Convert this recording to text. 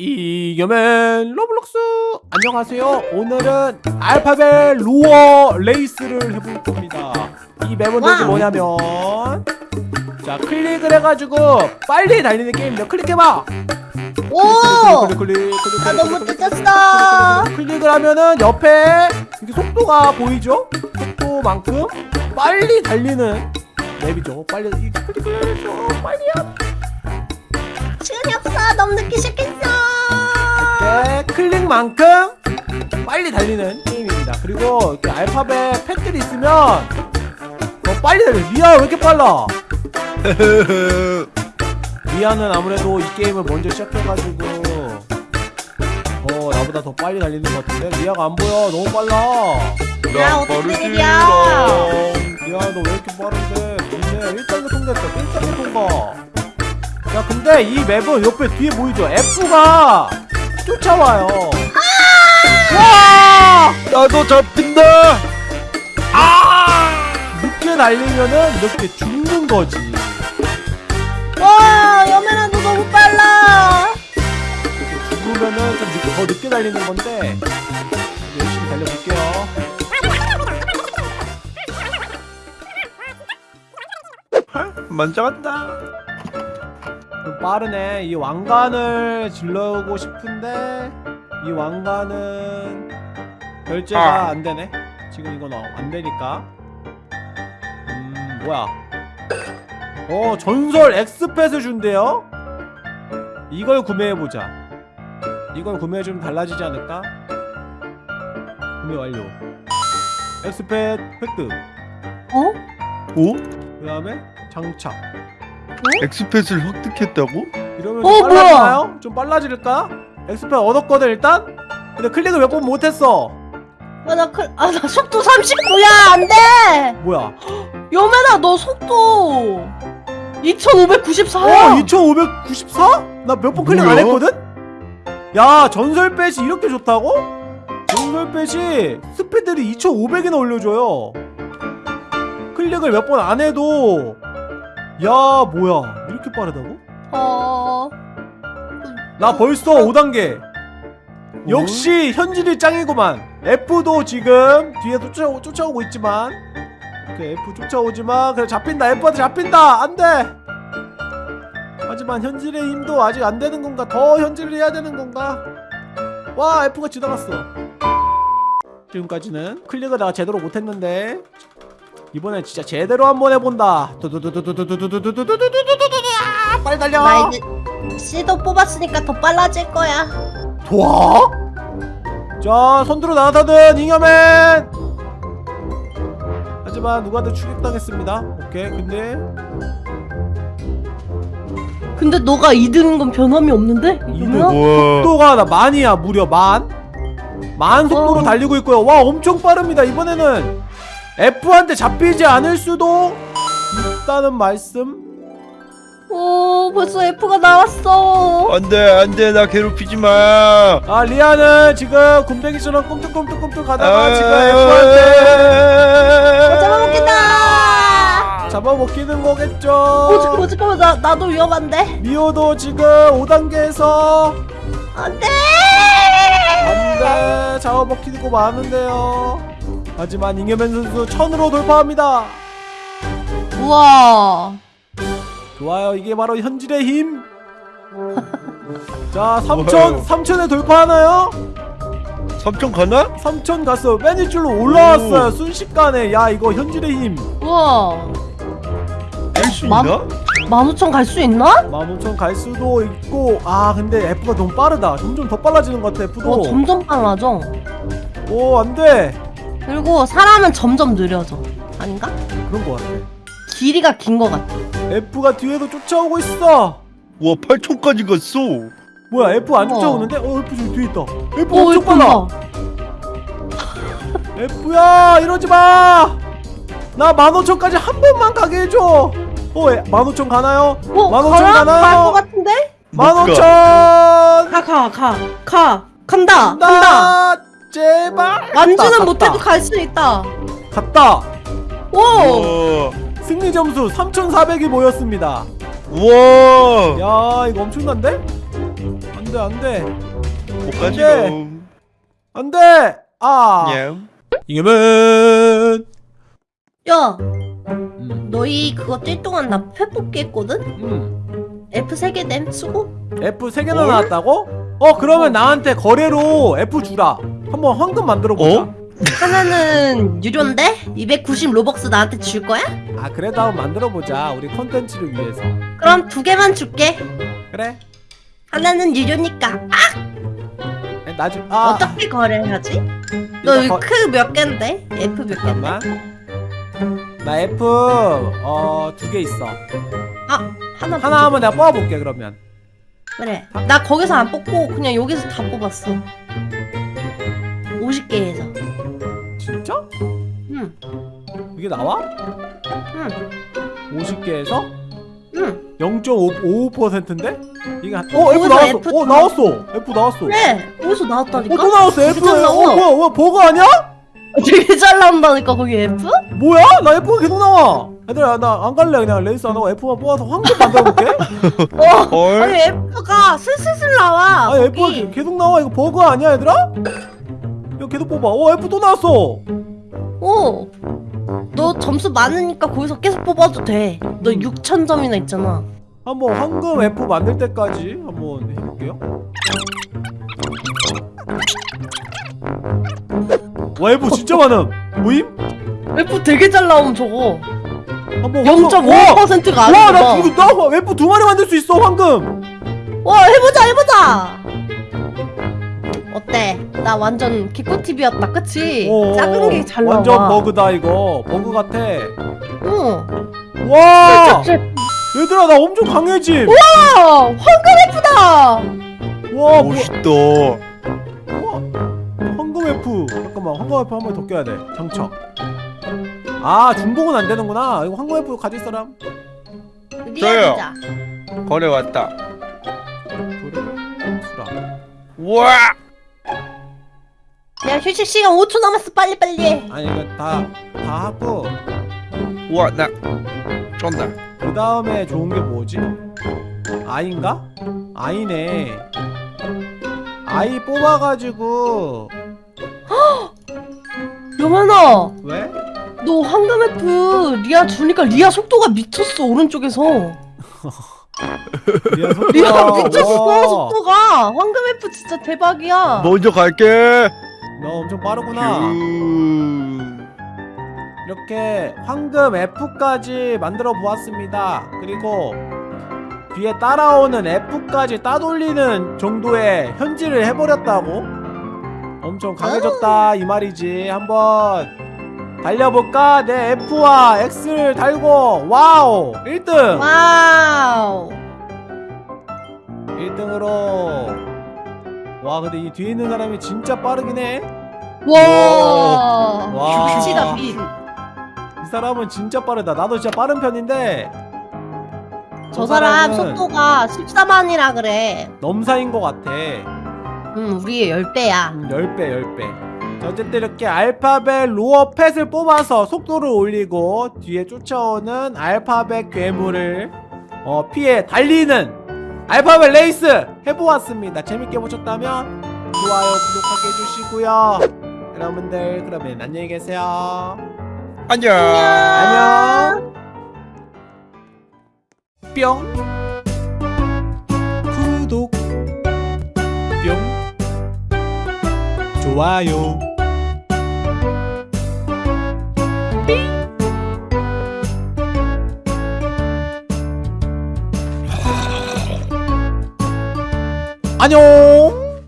이겨맨 로블록스 안녕하세요 오늘은 알파벳 로어 레이스를 해볼 겁니다 이 맵은 도대체. 뭐냐면 자 클릭을 해가지고 빨리 달리는 게임입니다 클릭해봐 오! 클릭 클릭 클릭 클릭 나 클릭, 너무 클릭. 클릭, 클릭을 하면은 옆에 이렇게 속도가 보이죠? 속도만큼 빨리 달리는 맵이죠 빨리 이 클릭을 해서 빨리야 시간이 없어. 너무 늦기 시작했어. 네, 클릭만큼 빨리 달리는 게임입니다. 그리고 이렇게 알파벳 펫들이 있으면 더 빨리 달려. 리아 왜 이렇게 빨라? 리아는 아무래도 이 게임을 먼저 시작해가지고 어 나보다 더 빨리 달리는 것 같은데 리아가 안 보여. 너무 빨라. 야, 어떻게 된 일이야? 리아 너 왜 이렇게 빠른데? 좋네. 1단계 통과했다. 1단계 통과. 야 근데 이 맵은 옆에 뒤에 보이죠? F가 쫓아와요. 와! 나도 잡힌다. 늦게 달리면은 이렇게 죽는 거지. 와, 여매나 너 너무 빨라. 이렇게 죽으면은 좀 늦게, 더 늦게 달리는 건데 열심히 달려볼게요. 만져간다. 좀 빠르네. 이 왕관을 질러오고 싶은데 이 왕관은 결제가 아. 안 되네. 지금 이건 어, 안 되니까. 음 뭐야? 어 전설 엑스펫을 준대요. 이걸 구매해 보자. 이걸 구매해 주면 달라지지 않을까? 구매 완료. 엑스펫 획득. 어? 오? 그 다음에 장착. 엑스펫을 획득했다고? 이러면 어, 좀 빨라지나요? 좀 빨라질까? 엑스펜 얻었거든 일단? 근데 클릭을 몇 번 못했어 아, 나 클, 아, 나 속도 39야. 안 돼. 뭐야 여매나 너 속도 2594야. 어? 2594? 나 몇 번 클릭 안 뭐야? 했거든? 야 전설 펫이 이렇게 좋다고? 전설 펫이 스피드를 2500이나 올려줘요 클릭을 몇 번 안 해도 야 뭐야? 이렇게 빠르다고? 어. 나 벌써 5단계. 역시 현질이 짱이구만. F도 지금 뒤에 쫓아, 쫓아오고 있지만. 오케이 F 쫓아오지만 그래 잡힌다. F한테 잡힌다. 안돼. 하지만 현질의 힘도 아직 안 되는 건가? 더 현질을 해야 되는 건가? 와 F가 지나갔어. 지금까지는 클릭을 내가 제대로 못했는데 이번엔 진짜 제대로 한번 해본다 두두두두두두두두두두두두두두두두 아, 빨리 달려 나 이제 C도 뽑았으니까 더 빨라질 거야. 좋아? 자 선두로 나타든 잉여맨 하지만 누가든 추격당했습니다 오케이 근데 근데 너가 2등인 건 변함이 없는데? 이등? 여매나? 우와. 속도가 나 만이야 무려 만? 만 속도로 어. 달리고 있고요 와 엄청 빠릅니다 이번에는 F한테 잡히지 않을 수도 있다는 말씀 오, 벌써 F가 나왔어. 안돼 안돼 나 괴롭히지 마. 아 리아는 지금 굼벵이처럼 꿈틀꿈틀꿈틀 가다가 아, 지금 F한테 잡아먹겠다. 잡아먹히는 거겠죠 어, 잠깐만, 잠깐만, 나, 나도 위험한데? 미호도 지금 5단계에서 안 돼! 안돼 잡아먹히고 많은데요 하지만 잉여맨 선수 천으로 돌파합니다 우와. 좋아요 이게 바로 현질의 힘 자 3천 3천에 돌파하나요? 삼촌 가나? 3천 갔어 맨 위줄로 올라왔어요 순식간에 야 이거 현질의 힘 우와. 할수 맘- 있나? 15,000갈수 있나? 15,000갈 수도 있고 아 근데 F가 너무 빠르다 점점 더 빨라지는 것 같아 F도 어, 점점 빨라져. 오 안돼 그리고 사람은 점점 느려져. 아닌가? 그런 것 같아 길이가 긴것 같아. F가 뒤에도 쫓아오고 있어 와 8촌까지 갔어. 뭐야 F 안. 쫓아오는데? 어 F 저기 뒤에 있다 F 오, 엄청 빨라 F야 이러지마 나 15,000까지 한 번만 가게 해줘 어 15,000 가나요? 어, 15,000 가라? 가나요? 갈것 같은데? 못 가. 15,000 가, 가, 가. 가. 간다. 간다. 간다 제발 완주는 갔다, 못해도. 갈 수 있다. 갔다 오! 우와. 승리 점수 3,400이 모였습니다 우와. 야 이거 엄청난데? 안돼 안돼 못 가지롱 안돼 아냠 이겨면 야 음. 너희 그거 뛸 동안 나 회복기 했거든? 음. F 3개 댐 쓰고? F 3개나 나왔다고? 어 그러면 나한테 거래로 F 주라 한번 황금 만들어 보자. 어? 하나는 유료인데? 290 로벅스 나한테 줄 거야? 아 그래도 한번 만들어 보자 우리 컨텐츠를 위해서. 그럼 두 개만 줄게. 그래. 하나는 유료니까. 아, 네, 나중 아! 어떻게 거래하지? 너 거- 크몇 갠데? F 몇 갠데? 잠깐만. 나 F 어두 개 있어. 아 하나 하나 하면 내가 뽑아볼게 그러면. 그래. 나 거기서 안 뽑고 그냥 여기서 다 뽑았어 50개에서 진짜? 응 이게 나와? 응, 50개에서 응. 0.55%인데? 이게 한... 어 F 나왔어 F 어 나왔어 F 나왔어 그래 거기서 나왔다니까 어 또 나왔어 F 어. 뭐야 뭐야 버그 아니야? 되게 잘 나온다니까 거기 F? 뭐야? 나 F가 계속 나와 얘들아 나 안 갈래 그냥 레이스 안 하고 F만 뽑아서 황금 만들어볼게 어헐 아니 F가 슬슬슬 나와 아니 거기. F가 계속 나와 이거 버그 아니야 얘들아? 계속 뽑아 어 F 또 나왔어 어. 너 점수 많으니까 거기서 계속 뽑아도 돼. 너 음. 6천 점이나 있잖아. 한번 황금 F 만들 때까지 한번 해볼게요 와 F 진짜 많음 모임? F 되게 잘 나옴 저거. 한번 황금- 0.5%가 와, 와, 나 아니야. 두, 나 F 두 마리 만들 수 있어 황금 와 해보자 해보자. 어때? 나 완전 개꿀팁이었다, 그치? 어, 작은 게 잘 나와. 완전 버그다 이거. 버그 같아. 응. 와! 짭짭. 얘들아 나 엄청 강해짐. 와, 황금 F다. 와 멋있다. 우와, 황금 F 잠깐만 황금 F 한 번 더 껴야 돼. 장착 아 중복은 안 되는구나. 이거 황금 F 가질 사람? 리아 기자. 거래 왔다. 그래 수라 우와 야 휴식 시간 5초 남았어, 빨리 빨리 해. 아니 이거 다 다 하고. 우와 나 쫀다. 그 다음에 좋은 게 뭐지? 아인가? 아이네. 아이 뽑아가지고. 여만아, 왜? 너 황금 F 리아 주니까 리아 속도가 미쳤어 오른쪽에서. 리아 속도가 리아 미쳤어 와, 속도가. 황금 F 진짜 대박이야. 먼저 갈게 너 엄청 빠르구나. 음. 이렇게 황금 F까지 만들어 보았습니다. 그리고 뒤에 따라오는 F까지 따돌리는 정도의 현질을 해버렸다고? 엄청 강해졌다 이 말이지. 한번 달려볼까? 내 F와 X를 달고. 와우! 1등! 와우. 1등으로 와 근데 이 뒤에 있는 사람이 진짜 빠르긴 해 와 와. 빛이다 빛 이 사람은 진짜 빠르다. 나도 진짜 빠른 편인데 저 사람 속도가 14만이라 그래 넘사인 것 같아. 음 우리의 10배야 음, 10배, 10배. 자, 어쨌든 이렇게 알파벳 로어 펫을 뽑아서 속도를 올리고 뒤에 쫓아오는 알파벳 괴물을 어, 피해 달리는 알파벳 레이스 해보았습니다. 재밌게 보셨다면 좋아요, 구독하게 해주시고요. 여러분들 그러면 안녕히 계세요. 안녕 안녕. 뿅. 구독. 뿅. 좋아요. 안녕.